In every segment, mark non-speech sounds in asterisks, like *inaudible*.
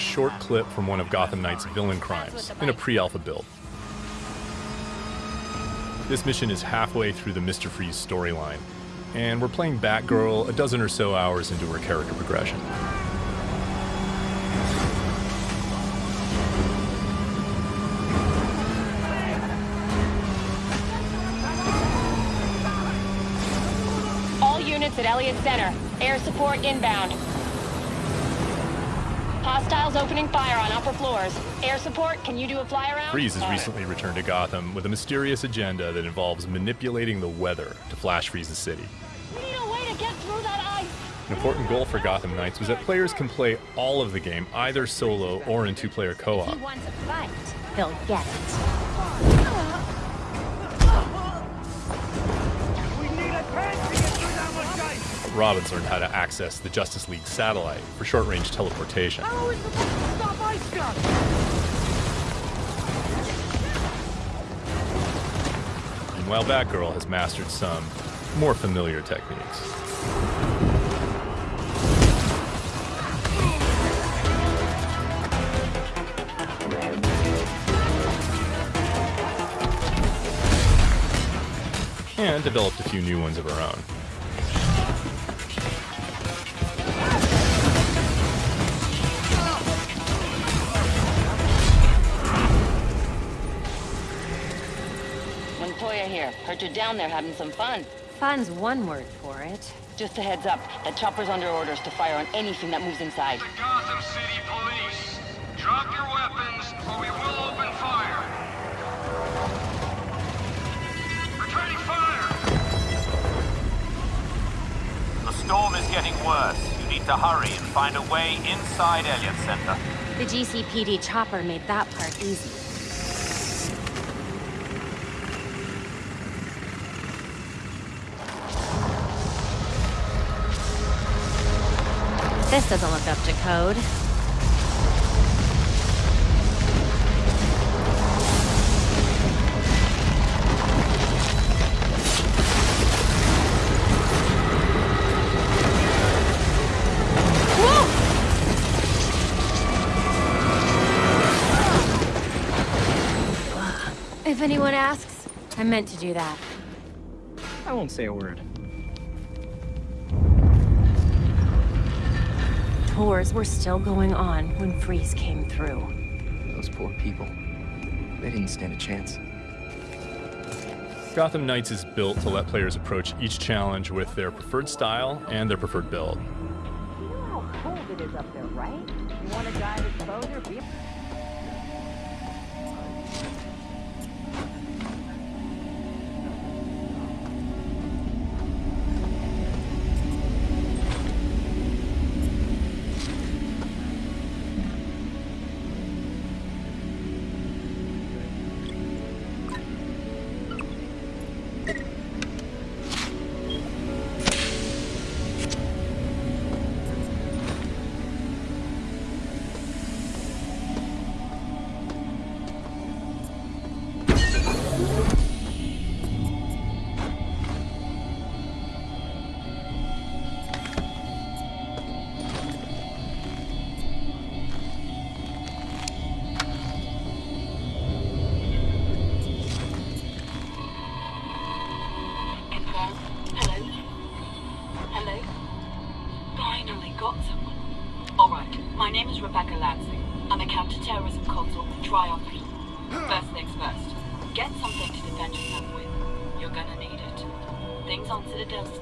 a short clip from one of Gotham Knight's villain crimes in a pre-alpha build. This mission is halfway through the Mr. Freeze storyline, and we're playing Batgirl a dozen or so hours into her character progression. All units at Elliott Center. Air support inbound. Hostiles opening fire on upper floors. Air support, can you do a fly around? Freeze has recently returned to Gotham with a mysterious agenda that involves manipulating the weather to flash freeze the city. We need a way to get through that ice. An important goal for Gotham Knights was that players can play all of the game either solo or in two-player co-op. he wants a fight, he'll get it. Robin's learned how to access the Justice League satellite for short-range teleportation. Meanwhile, Batgirl has mastered some more familiar techniques. And developed a few new ones of her own. Heard you're down there having some fun. Fun's one word for it. Just a heads up, that chopper's under orders to fire on anything that moves inside. The Gotham City Police. Drop your weapons, or we will open fire. Returning fire! The storm is getting worse. You need to hurry and find a way inside Elliott Center. The GCPD chopper made that part easy. This doesn't look up to code. If anyone asks, I meant to do that. I won't say a word. Tours were still going on when Freeze came through. Those poor people. They didn't stand a chance. Gotham Knights is built to let players approach each challenge with their preferred style and their preferred build. You know how cold it is up there, right? You want to dive exposure?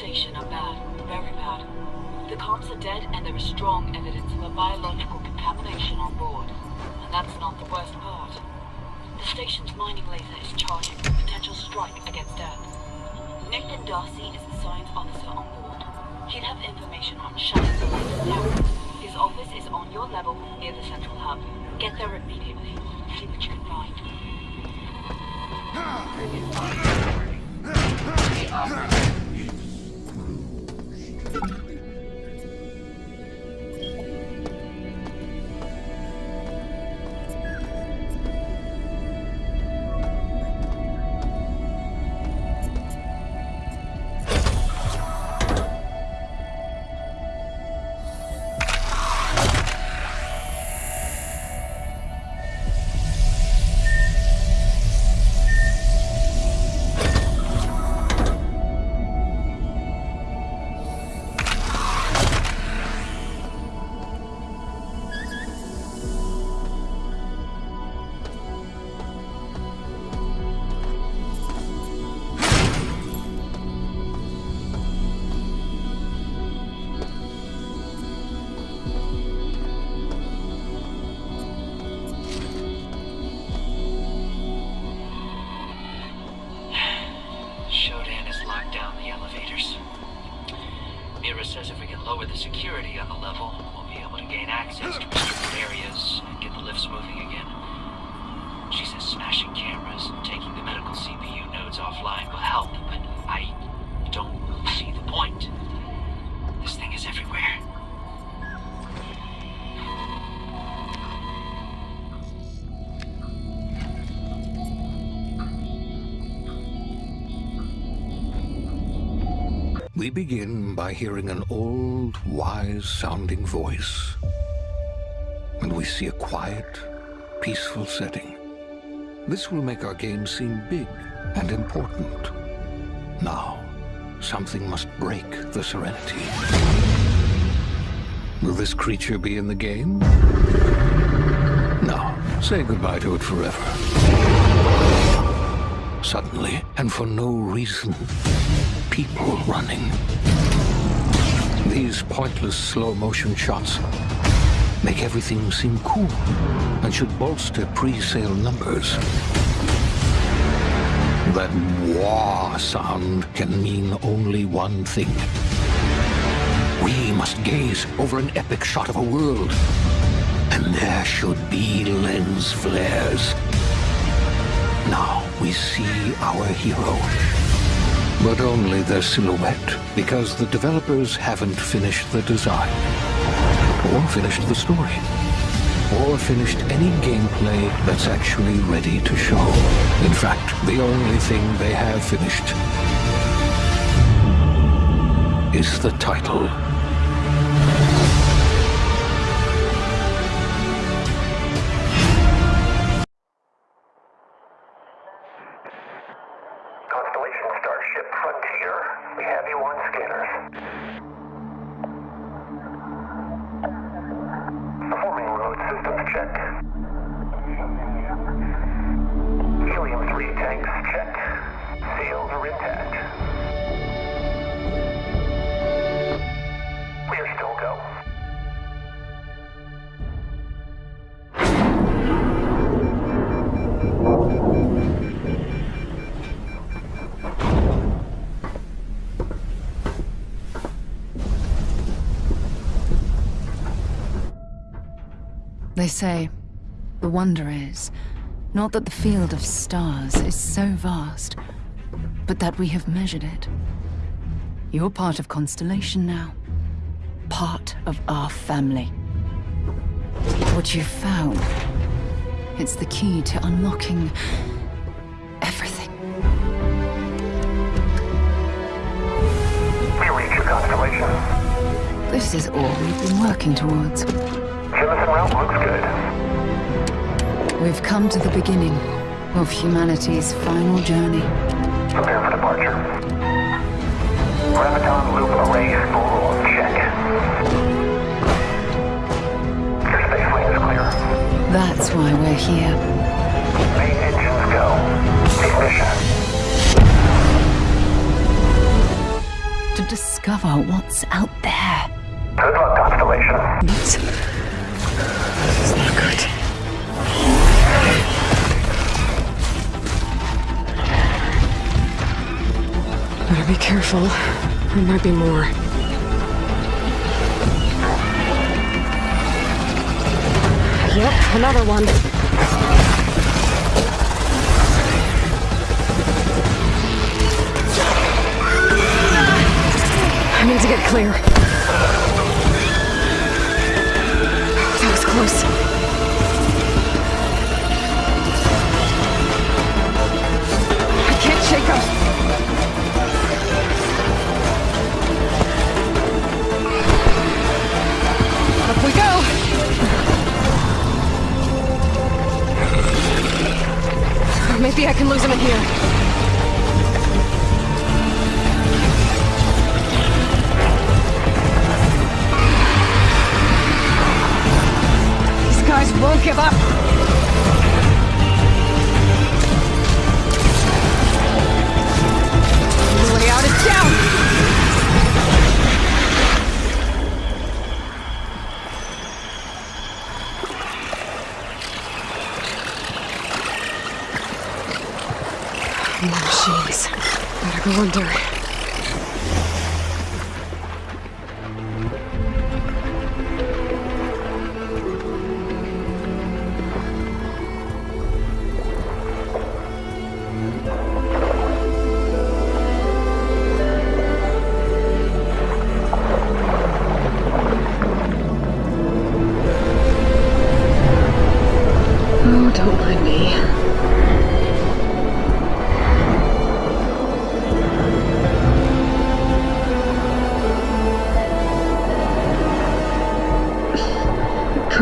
station are bad, very bad. The comms are dead and there is strong evidence of a biological contamination on board. And that's not the worst part. The station's mining laser is charging a potential strike against Earth. Nathan Darcy is the science officer on board. He'll have information on shutting the laser down. His office is on your level near the central hub. Get there immediately. See what you can find. We begin by hearing an old, wise-sounding voice. And we see a quiet, peaceful setting. This will make our game seem big and important. Now, something must break the serenity. Will this creature be in the game? No. Say goodbye to it forever. Suddenly, and for no reason, people running. These pointless slow-motion shots make everything seem cool and should bolster pre-sale numbers. That wah sound can mean only one thing. We must gaze over an epic shot of a world, and there should be lens flares. Now we see our hero. But only their silhouette, because the developers haven't finished the design, or finished the story, or finished any gameplay that's actually ready to show. In fact, the only thing they have finished is the title. They say, the wonder is, not that the field of stars is so vast, but that we have measured it. You're part of Constellation now. Part of our family. What you've found, it's the key to unlocking everything. We reach your constellation. This is all we've been working towards. Jemison route looks good. We've come to the beginning of humanity's final journey. Prepare for departure. Graviton loop array spool check. Your space lane is clear. That's why we're here. Main engines go. Ignition. To discover what's out there. Good luck, Constellation. It's not good. Better be careful. There might be more. Yep, another one. I need to get clear. Close. I can't shake him. Up we go! Maybe I can lose him in here. Give up.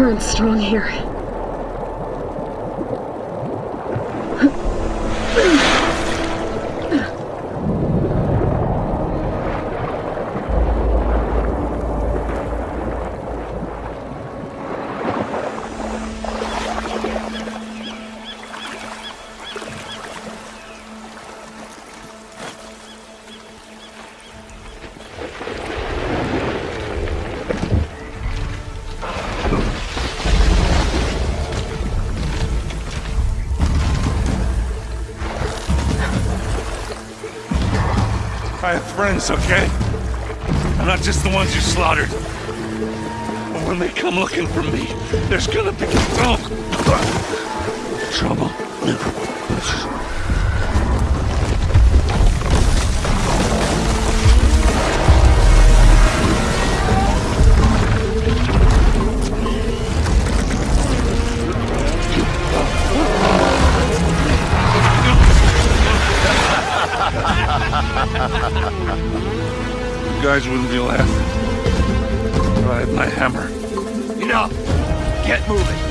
Current's strong here. Friends, okay? And not just the ones you slaughtered. But when they come looking for me, there's gonna be trouble. Guys wouldn't be laughing. I had my hammer. Enough! Get moving!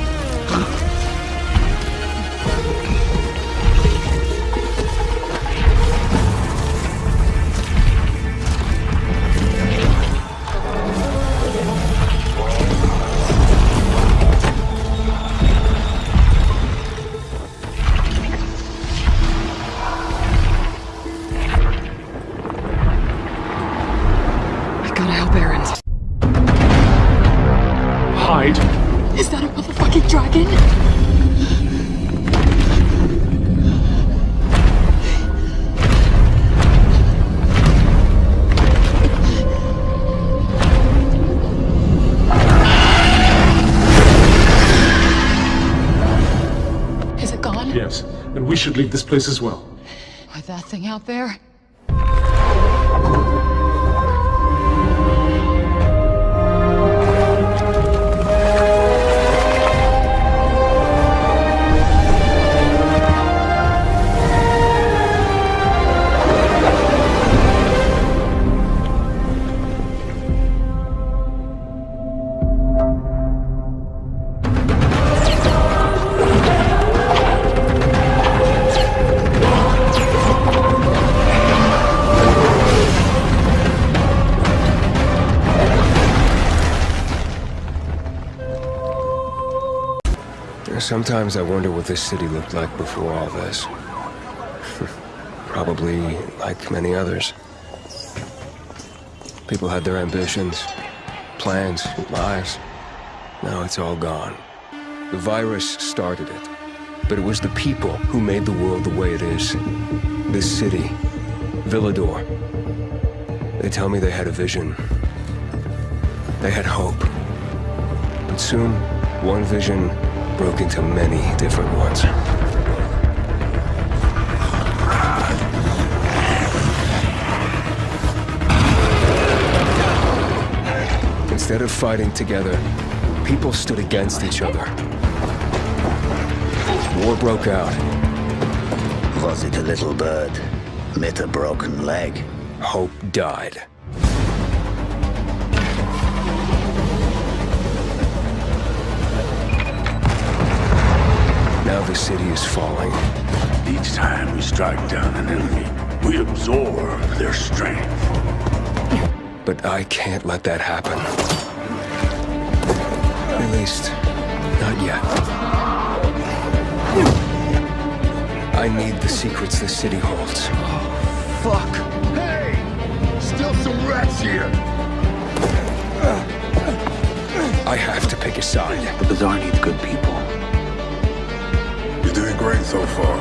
Yes, and we should leave this place as well. With that thing out there? Sometimes I wonder what this city looked like before all this. *laughs* Probably like many others. People had their ambitions, plans, lives. Now it's all gone. The virus started it, but it was the people who made the world the way it is. This city, Villedor. They tell me they had a vision. They had hope. But soon, one vision broke into many different ones. Instead of fighting together, people stood against each other. War broke out. Was it a little bird? Met a broken leg? Hope died. The city is falling. Each time we strike down an enemy, we absorb their strength. But I can't let that happen. At least, not yet. I need the secrets the city holds. Oh, fuck! Hey! Still some rats here! I have to pick a side. The Bazaar needs good people. You're doing great so far.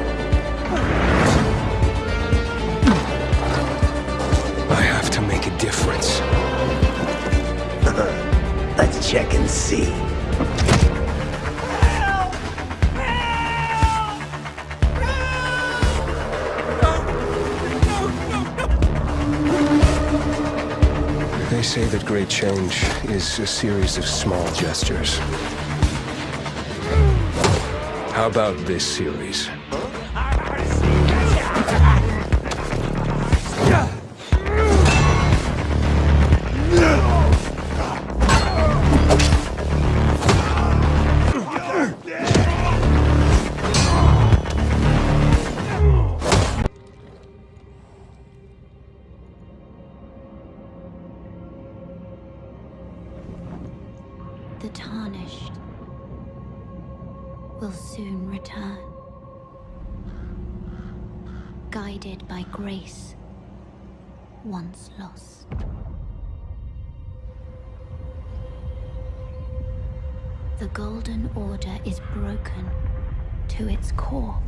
I have to make a difference. *laughs* Let's check and see. They say that great change is a series of small gestures. How about this series? Grace once lost. The Golden Order is broken to its core.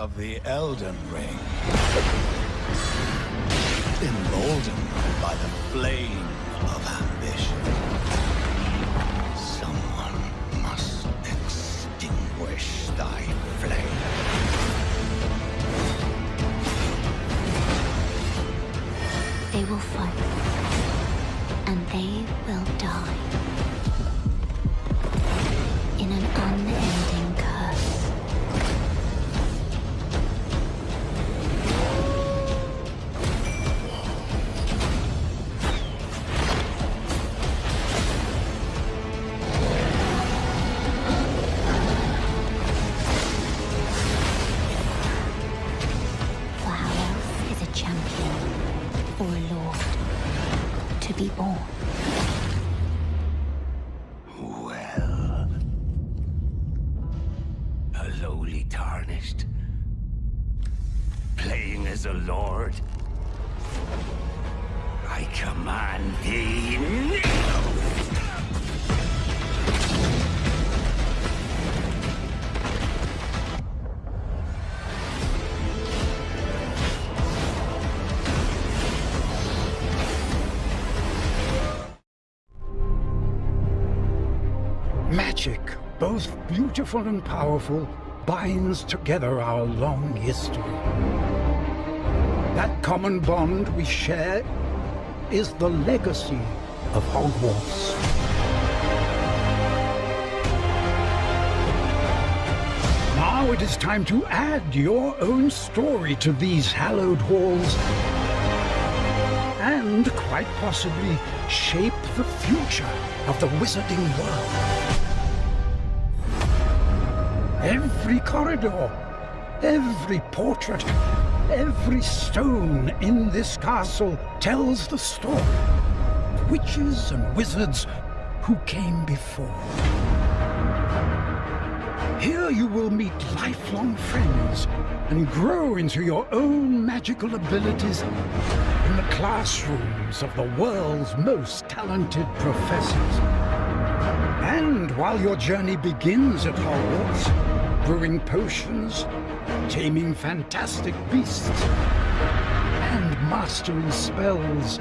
Of the Elden Ring. Emboldened by the flame of ambition. Someone must extinguish thy flame. They will fight. And they Magic, both beautiful and powerful, binds together our long history. That common bond we share is the legacy of Hogwarts. Now it is time to add your own story to these hallowed halls and quite possibly shape the future of the wizarding world. Every corridor, every portrait, every stone in this castle tells the story of witches and wizards who came before. Here you will meet lifelong friends and grow into your own magical abilities in the classrooms of the world's most talented professors. And while your journey begins at Hogwarts, brewing potions, taming fantastic beasts, and mastering spells,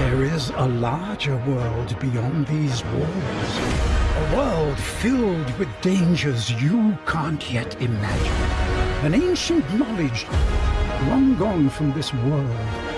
there is a larger world beyond these walls. A world filled with dangers you can't yet imagine. An ancient knowledge long gone from this world